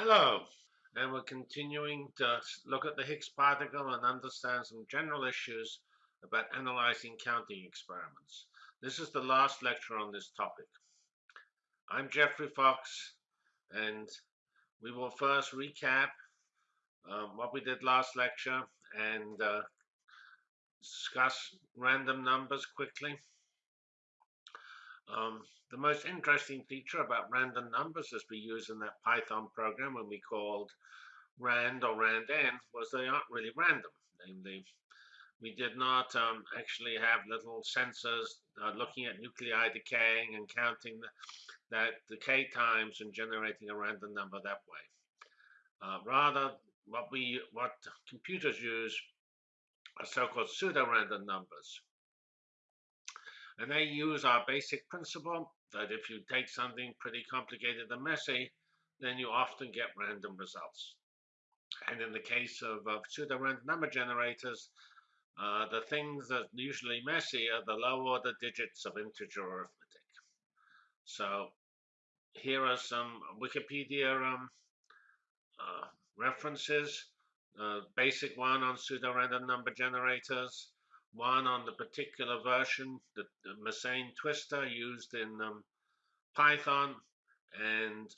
Hello, and we're continuing to look at the Higgs particle and understand some general issues about analyzing counting experiments. This is the last lecture on this topic. I'm Geoffrey Fox, and we will first recap um, what we did last lecture and uh, discuss random numbers quickly. Um, the most interesting feature about random numbers as we use in that Python program when we called rand or randn was they aren't really random. Namely, we did not um, actually have little sensors uh, looking at nuclei decaying and counting the, that decay times and generating a random number that way. Uh, rather, what we what computers use are so-called pseudo-random numbers. And they use our basic principle that if you take something pretty complicated and messy, then you often get random results. And in the case of, of pseudo-random number generators, uh, the things that are usually messy are the low-order digits of integer arithmetic. So here are some Wikipedia um, uh, references. Uh, basic one on pseudo-random number generators one on the particular version, the, the Mersenne twister used in um, Python, and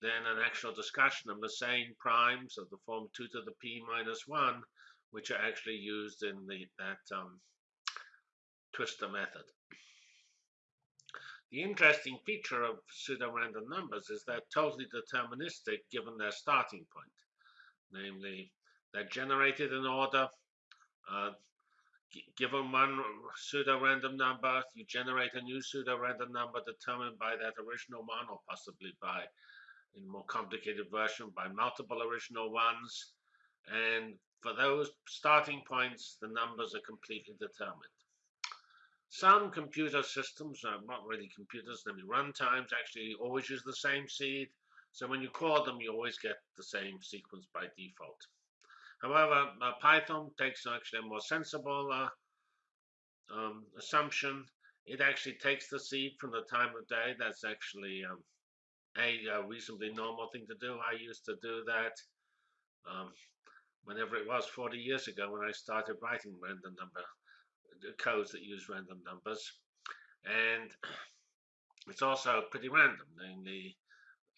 then an actual discussion of Mersenne primes of the form 2 to the p minus 1, which are actually used in the, that um, twister method. The interesting feature of pseudo-random numbers is they're totally deterministic given their starting point. Namely, they're generated in order uh, given one pseudo-random number, you generate a new pseudo-random number determined by that original one, or possibly by, in more complicated version, by multiple original ones. And for those starting points, the numbers are completely determined. Some computer systems, uh, not really computers, namely runtimes, actually always use the same seed. So when you call them, you always get the same sequence by default. However, uh, Python takes actually a more sensible uh, um, assumption. It actually takes the seed from the time of day. That's actually um, a, a, reasonably normal thing to do. I used to do that um, whenever it was 40 years ago when I started writing random number codes that use random numbers. And it's also pretty random. Namely,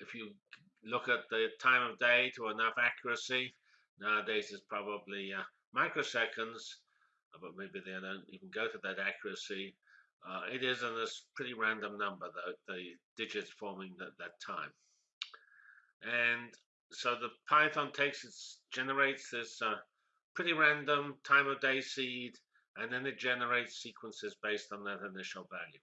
if you look at the time of day to enough accuracy, Nowadays it's probably uh, microseconds, uh, but maybe they don't even go to that accuracy. Uh, it is a pretty random number, the, the digits forming at that time. And so the Python takes it, generates this uh, pretty random time of day seed, and then it generates sequences based on that initial value.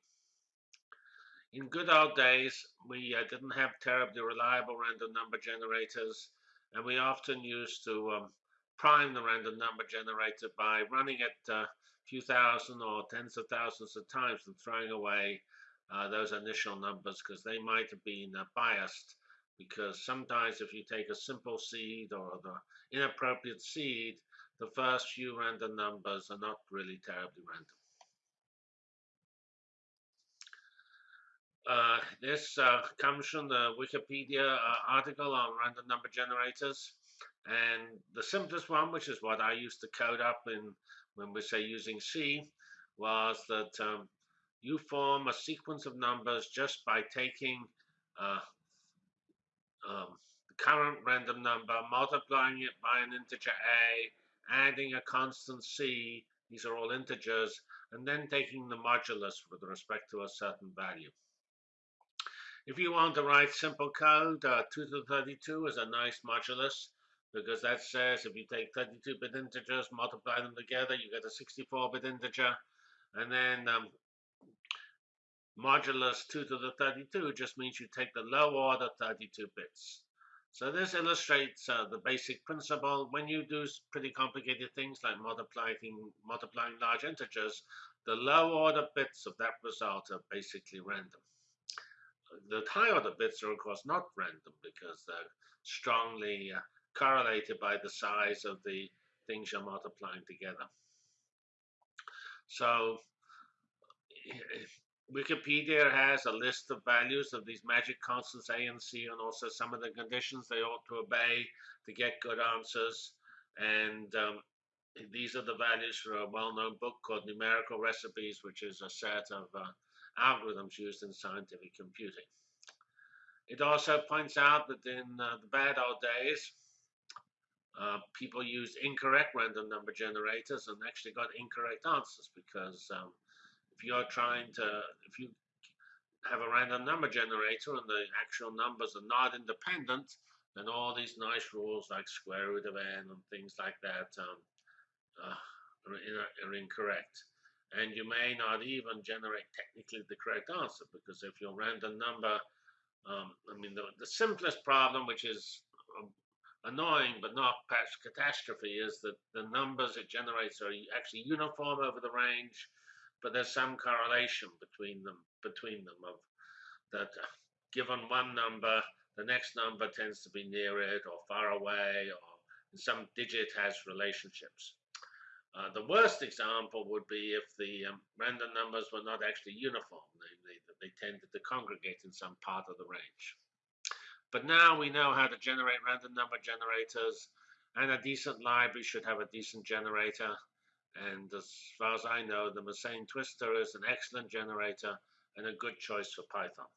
In good old days, we uh, didn't have terribly reliable random number generators, and we often used to um, prime the random number generator by running it a few thousand or tens of thousands of times and throwing away uh, those initial numbers because they might have been uh, biased because sometimes if you take a simple seed or the inappropriate seed, the first few random numbers are not really terribly random. Uh, this uh, comes from the Wikipedia uh, article on random number generators. And the simplest one, which is what I used to code up in when we say using C, was that um, you form a sequence of numbers just by taking uh, um, the current random number, multiplying it by an integer a, adding a constant c, these are all integers, and then taking the modulus with respect to a certain value. If you want to write simple code, uh, 2 to the 32 is a nice modulus because that says if you take 32-bit integers, multiply them together, you get a 64-bit integer. And then um, modulus 2 to the 32 just means you take the low order 32 bits. So this illustrates uh, the basic principle. When you do pretty complicated things like multiplying, multiplying large integers, the low order bits of that result are basically random the high order bits are of course not random because they're strongly uh, correlated by the size of the things you're multiplying together. So Wikipedia has a list of values of these magic constants A and C and also some of the conditions they ought to obey to get good answers. And um, these are the values for a well-known book called Numerical Recipes, which is a set of uh, algorithms used in scientific computing. It also points out that in uh, the bad old days, uh, people used incorrect random number generators and actually got incorrect answers because um, if you're trying to, if you have a random number generator and the actual numbers are not independent, then all these nice rules like square root of n and things like that um, uh, are, are, incorrect. And you may not even generate technically the correct answer because if your random number, um, I mean, the, the simplest problem, which is um, annoying but not catastrophe, is that the numbers it generates are actually uniform over the range but there's some correlation between them between them of that given one number the next number tends to be near it or far away or some digit has relationships uh, the worst example would be if the um, random numbers were not actually uniform. Namely that they tended to congregate in some part of the range. But now we know how to generate random number generators and a decent library should have a decent generator. And as far as I know, the Mersenne Twister is an excellent generator and a good choice for Python.